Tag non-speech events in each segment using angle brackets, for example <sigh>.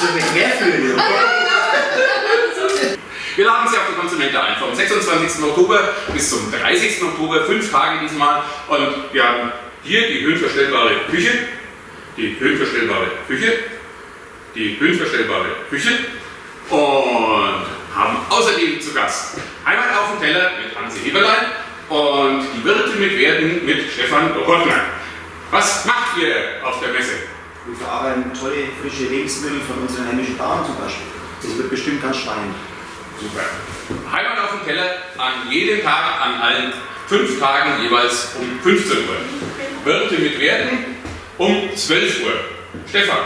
So eine Querflöte. <laughs> Wir laden Sie auf die Konsumente ein. Vom 26. Oktober bis zum 30. Oktober, fünf Tage diesmal. Und wir haben hier die höhenverstellbare Küche, die höhenverstellbare Küche, die höhenverstellbare Küche und haben außerdem zu Gast einmal auf dem Teller mit Hansi Heberlein und die Wirte mit Werden mit Stefan Rottner. Was macht ihr auf der Messe? Wir verarbeiten tolle, frische Lebensmittel von unseren heimischen Bauern zum Beispiel. Das wird bestimmt ganz spannend. Super. Heimat auf dem Teller an jedem Tag, an allen fünf Tagen jeweils um 15 Uhr. Wirte mit Werden um 12 Uhr. Stefan.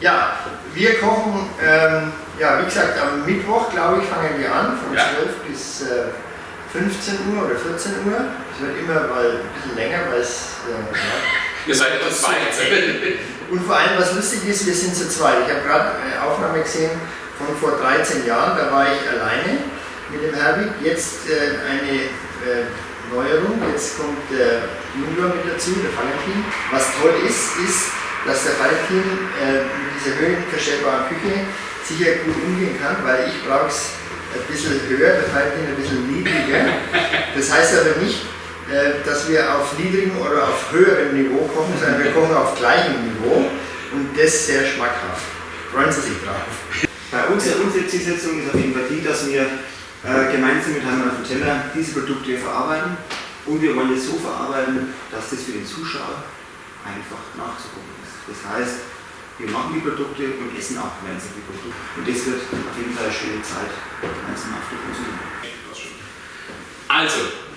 Ja, wir kochen, ähm, ja, wie gesagt, am Mittwoch, glaube ich, fangen wir an, von Ja. 12 bis äh, 15 Uhr oder 14 Uhr. Es wird immer mal ein bisschen länger, weil es, äh, ja. Ihr seid etwa zwei. Und vor allem, was lustig ist, wir sind zu zweit. Ich habe gerade eine Aufnahme gesehen von vor 13 Jahren, da war ich alleine mit dem Herbig. Jetzt äh, eine äh, Neuerung, jetzt kommt der Junior mit dazu, der Valentin. Was toll ist, ist, dass der Valentin äh, mit dieser höhenverstellbaren Küche sicher gut umgehen kann, weil ich brauche es ein bisschen höher, der Valentin ein bisschen niedriger. Das heißt aber nicht, dass wir auf niedrigem oder auf höherem Niveau kochen, sondern wir kochen auf gleichem Niveau und das sehr schmackhaft. Freuen Sie sich drauf. Bei uns, unsere Zielsetzung ist auf jeden Fall die, dass wir äh, gemeinsam mit Heimat auf dem Teller diese Produkte verarbeiten und wir wollen es so verarbeiten, dass das für den Zuschauer einfach nachzugucken ist. Das heißt, wir machen die Produkte und essen auch gemeinsam die Produkte. Und das wird auf jeden Fall eine schöne Zeit gemeinsam auf der Konsum. Also,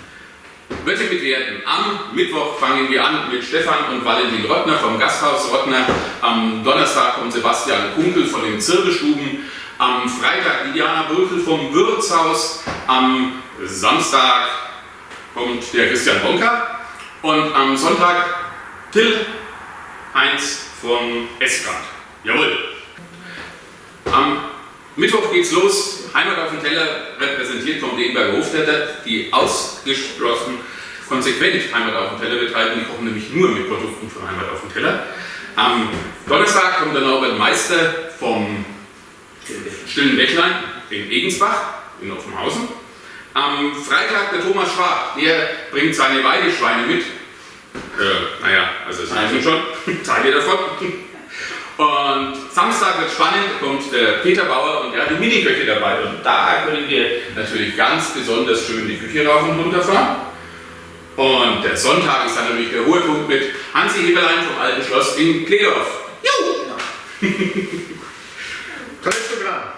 Wirte mit Werten. Am Mittwoch fangen wir an mit Stefan und Valentin Rottner vom Gasthaus Rottner. Am Donnerstag kommt Sebastian Kunkel von den Zirbelstuben. Am Freitag Diana Brüchel vom Wirtshaus. Am Samstag kommt der Christian Bonka. Und am Sonntag Till Heinz von Esgrad. Jawohl. Mittwoch geht's los. Heimat auf dem Teller, repräsentiert vom Degenberger Hofstädter, die ausgeschlossen konsequent Heimat auf dem Teller betreiben. Die kochen nämlich nur mit Produkten von Heimat auf dem Teller. Am Donnerstag kommt der Norbert Meister vom Stillen Bächlein in Egensbach in Offenhausen. Am Freitag der Thomas Schwab, der bringt seine Weideschweine mit. Äh, naja, also Sie wissen schon, <laughs> Teile davon. Und Samstag wird spannend, kommt der Peter Bauer und er hat die Miniköche dabei. Und da können wir natürlich ganz besonders schön die Küche rauf und runter fahren. Und der Sonntag ist dann natürlich der hohe Punkt mit Hansi Heberlein vom Alten Schloss in Kledorf. Juhu! <laughs> Tolles Programm.